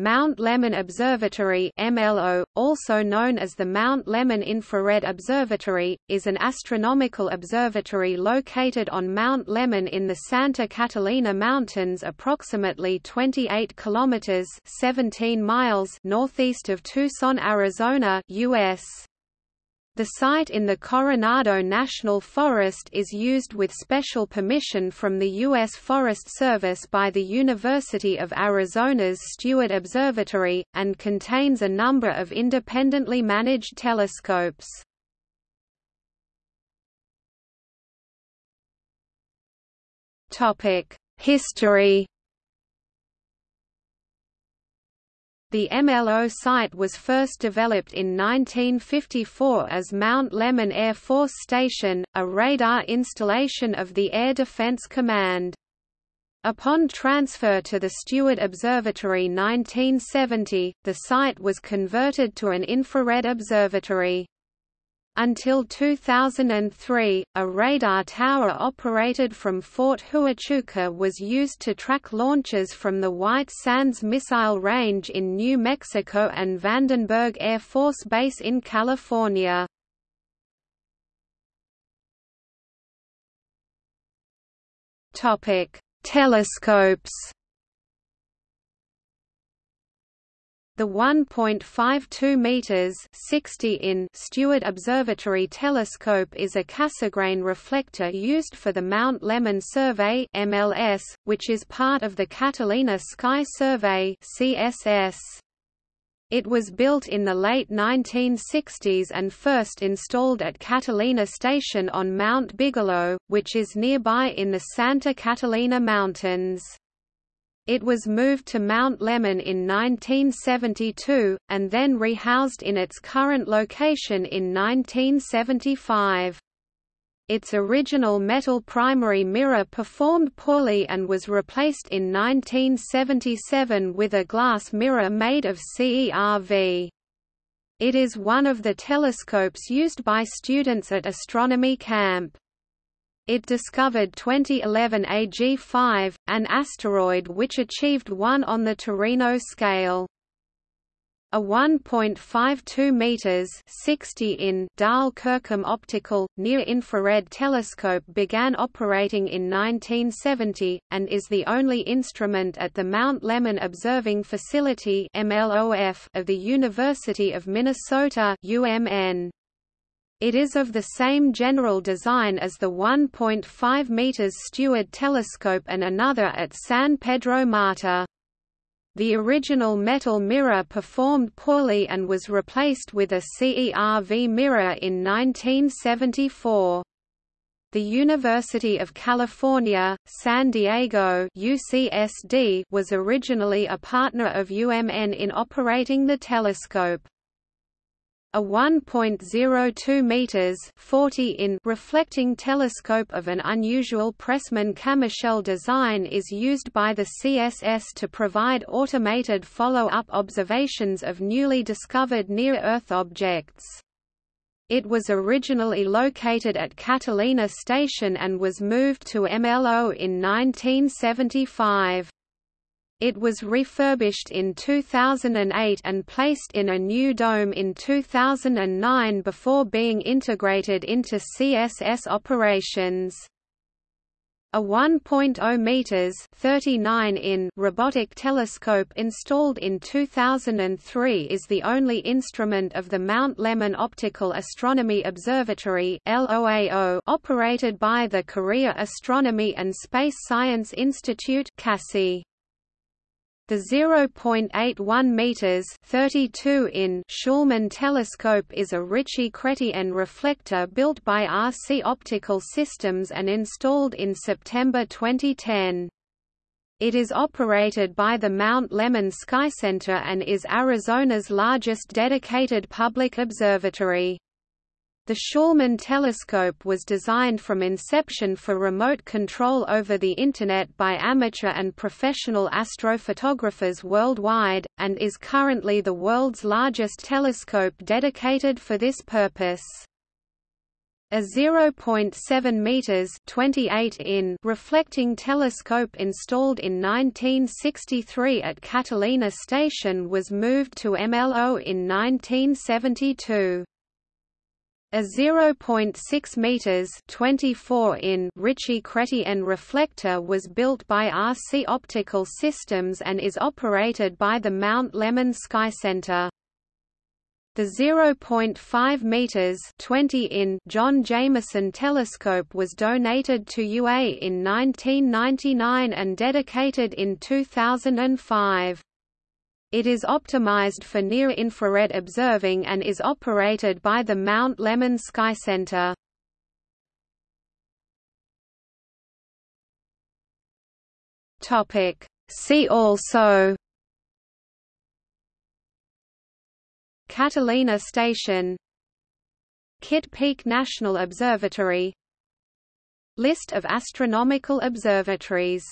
Mount Lemmon Observatory MLO, also known as the Mount Lemmon Infrared Observatory, is an astronomical observatory located on Mount Lemmon in the Santa Catalina Mountains approximately 28 kilometers 17 miles northeast of Tucson, Arizona, US. The site in the Coronado National Forest is used with special permission from the U.S. Forest Service by the University of Arizona's Steward Observatory, and contains a number of independently managed telescopes. History The MLO site was first developed in 1954 as Mount Lemmon Air Force Station, a radar installation of the Air Defense Command. Upon transfer to the Steward Observatory 1970, the site was converted to an infrared observatory. Until 2003, a radar tower operated from Fort Huachuca was used to track launches from the White Sands Missile Range in New Mexico and Vandenberg Air Force Base in California. Telescopes The 1.52 meters (60 in) Steward Observatory telescope is a Cassegrain reflector used for the Mount Lemmon Survey (MLS), which is part of the Catalina Sky Survey (CSS). It was built in the late 1960s and first installed at Catalina Station on Mount Bigelow, which is nearby in the Santa Catalina Mountains. It was moved to Mount Lemmon in 1972, and then rehoused in its current location in 1975. Its original metal primary mirror performed poorly and was replaced in 1977 with a glass mirror made of CERV. It is one of the telescopes used by students at astronomy camp. It discovered 2011 AG5, an asteroid which achieved 1 on the Torino scale. A 1.52 meters (60 in) Diehl-Kirchhoff optical near-infrared telescope began operating in 1970 and is the only instrument at the Mount Lemmon Observing Facility (MLOF) of the University of Minnesota (UMN). It is of the same general design as the 1.5 meters Steward telescope and another at San Pedro Mártir. The original metal mirror performed poorly and was replaced with a CERV mirror in 1974. The University of California, San Diego UCSD was originally a partner of UMN in operating the telescope. A 1.02 meters (40 in) reflecting telescope of an unusual Pressman-Camichel design is used by the CSS to provide automated follow-up observations of newly discovered near-Earth objects. It was originally located at Catalina Station and was moved to MLO in 1975. It was refurbished in 2008 and placed in a new dome in 2009 before being integrated into CSS operations. A 1.0 meters (39 in) robotic telescope installed in 2003 is the only instrument of the Mount Lemmon Optical Astronomy Observatory (LOAO) operated by the Korea Astronomy and Space Science Institute (KASI). The 0.81 meters (32 in) Schulman telescope is a Ritchey-Chrétien reflector built by RC Optical Systems and installed in September 2010. It is operated by the Mount Lemmon Sky Center and is Arizona's largest dedicated public observatory. The Schulman telescope was designed from inception for remote control over the Internet by amateur and professional astrophotographers worldwide, and is currently the world's largest telescope dedicated for this purpose. A 0.7 meters (28 in) reflecting telescope installed in 1963 at Catalina Station was moved to MLO in 1972. A 0.6 meters (24 in) Ritchey-Chrétien reflector was built by RC Optical Systems and is operated by the Mount Lemmon Sky Center. The 0.5 meters 20 in John Jameson telescope was donated to UA in 1999 and dedicated in 2005. It is optimized for near-infrared observing and is operated by the Mount Lemmon Sky Center. See also Catalina Station Kitt Peak National Observatory List of astronomical observatories